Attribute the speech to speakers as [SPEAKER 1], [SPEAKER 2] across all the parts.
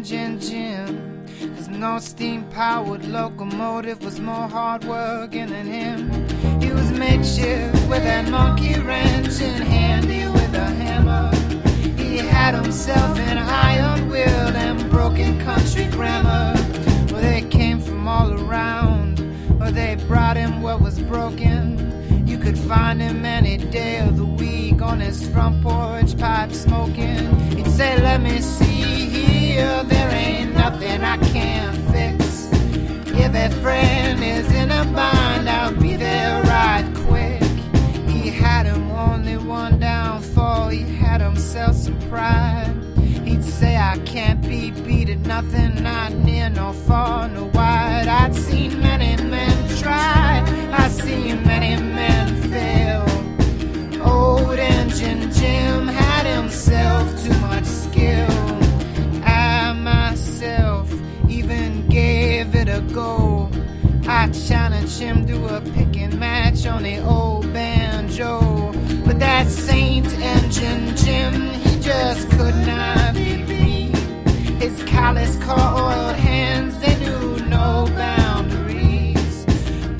[SPEAKER 1] Engine. Cause no steam powered locomotive was more hard working than him. He was makeshift with that monkey wrench and handy with a hammer. He had himself an iron will and broken country grammar. Well, they came from all around, or they brought him what was broken. You could find him any day of the week on his front porch, pipe smoking. He'd say, Let me see here, there ain't nothing I can't fix. If a friend is in a bind, I'll be there right quick. He had him only one downfall, he had himself some pride. He'd say, I can't be beat at nothing, not near nor far nor wide. I'd seen many men try, I've seen many men fail. Old engine Jim go. I challenged him to a picking match on the old banjo. But that Saint Engine Jim, he just could not be beat. His callous, coiled hands, they knew no boundaries.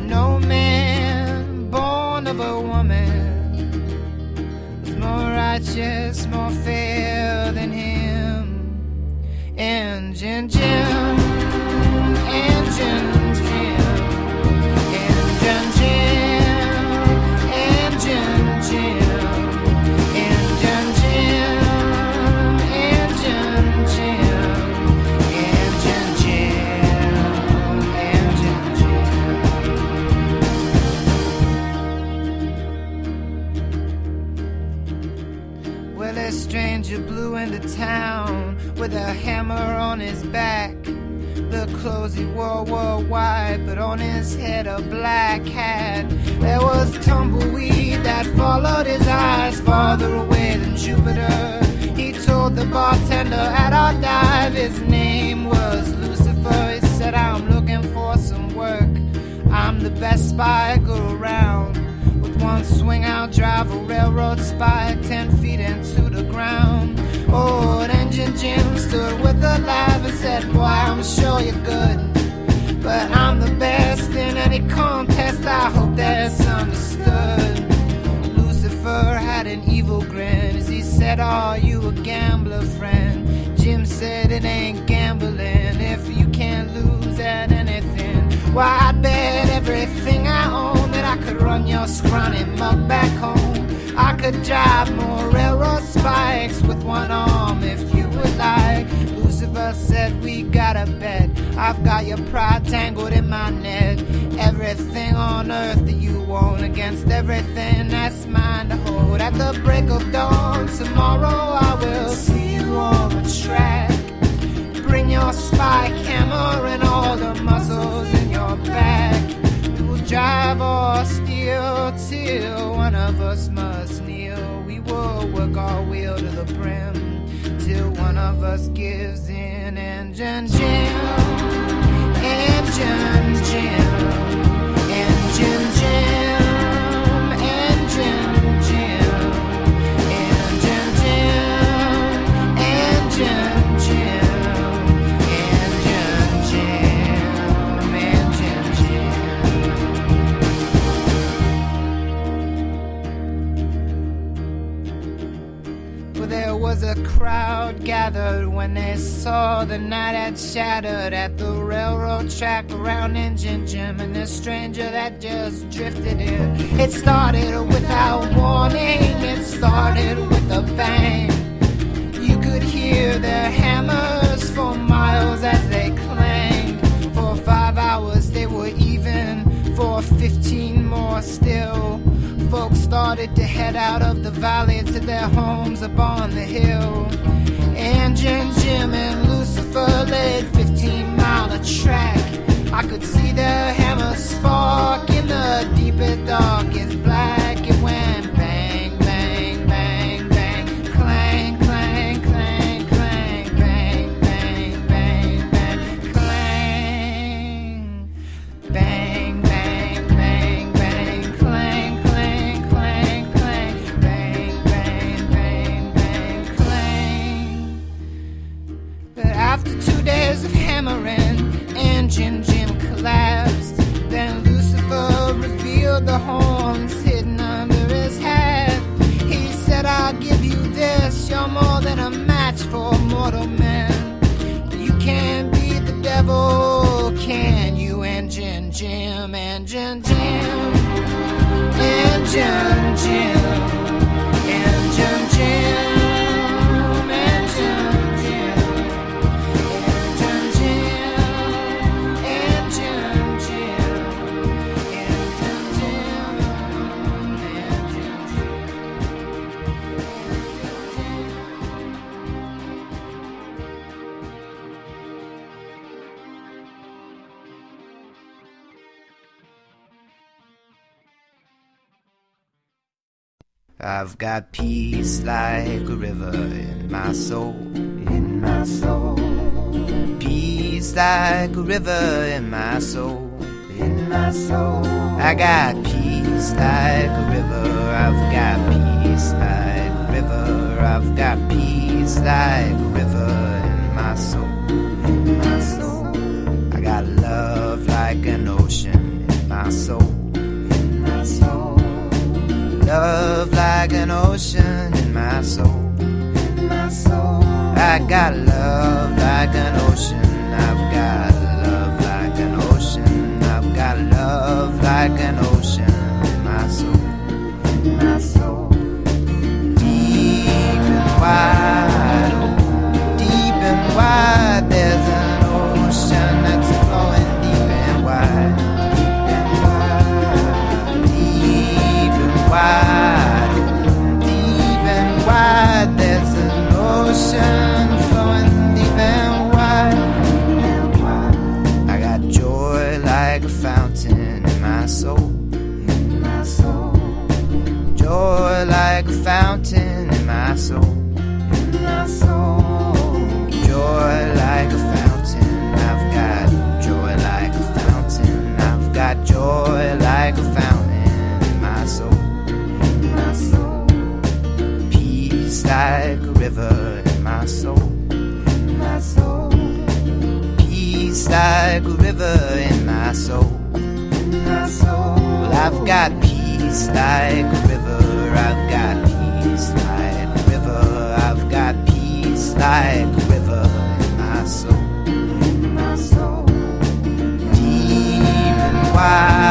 [SPEAKER 1] No man born of a woman was more righteous, more fair than him. Engine Jim, Well, a stranger blew into town with a hammer on his back. The clothes he wore were white, but on his head a black hat. There was tumbleweed that followed his eyes farther away than Jupiter. He told the bartender at our dive his name was Lucifer. He said, I'm looking for some work. I'm the best spy go around. With one swing, I'll drive a railroad spike ten feet into the ground. Oh, Old engine Jim stood with a laugh and said, Boy, I'm sure you're good. But I'm the best in any contest, I hope that's understood. Lucifer had an evil grin as he said, Are you a gambler, friend? Jim said, It ain't gambling if you can't lose at anything. Why, I'd bet everything I own that I could run your scrawny mug back home. I could drive more railroad spikes with one arm Lucifer said, We got a bet. I've got your pride tangled in my net. Everything on earth that you want against everything that's mine to hold. At the break of dawn tomorrow, I will see you on the track. Bring your spy hammer and all the muscles in your back. We will drive or steal till one of us must kneel. We will work our will to the brim till one of us gives in. Engine Jim, Engine Jim, Engine Jim, was a crowd gathered when they saw the night had shattered at the railroad track around Engine Jim and the stranger that just drifted in. It started without warning, it started with a bang. You could hear their hammers for miles as they clanged. For five hours they were even, for fifteen more still. Folks started to head out of the valley to their homes upon the hill. Engine Jim and Lucifer laid 15 mile a track. I could see their hammer spark in the deepest, darkest black. Engine Jim, engine Jim, I've got peace like a river in my soul, in my soul. Peace like a river in my soul, in my soul. I got peace like a river. I've got peace like a river. I've got peace like ocean in my soul. In my soul. I got love like an ocean. Soul. In my soul. Joy like a fountain. I've got joy like a fountain. I've got joy like a fountain in my soul. In my soul. Peace like a river in my soul. In my soul. Peace like a river in my soul. In my soul. I've got peace like a river. I've like a river in my soul. In my soul. Deep and wide,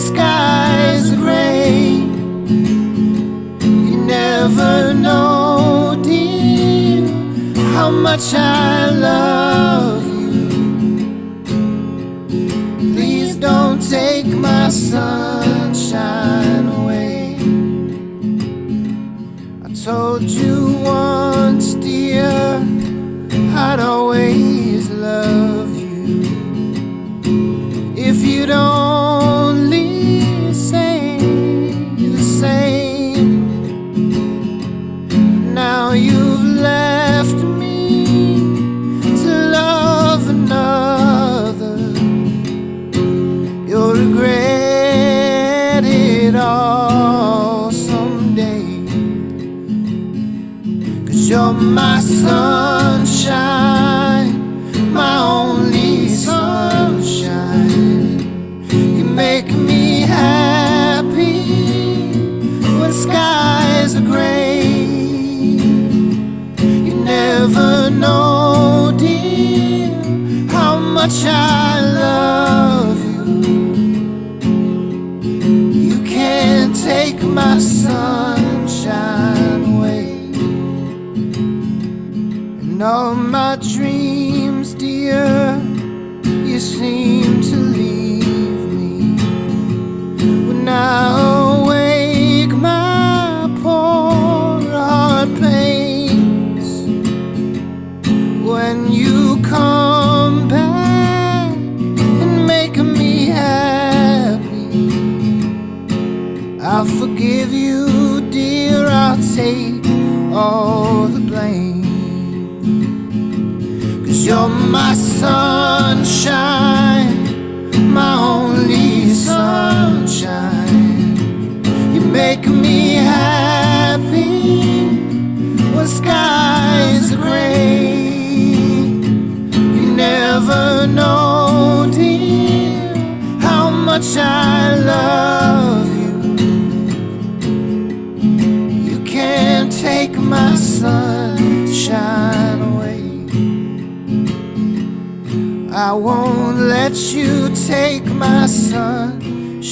[SPEAKER 1] skies are gray. You never know, dear, how much I love sunshine. You're my sunshine, my only sunshine. You make me happy when skies are gray. You never know, dear, how much I love. I won't let you take my sunshine.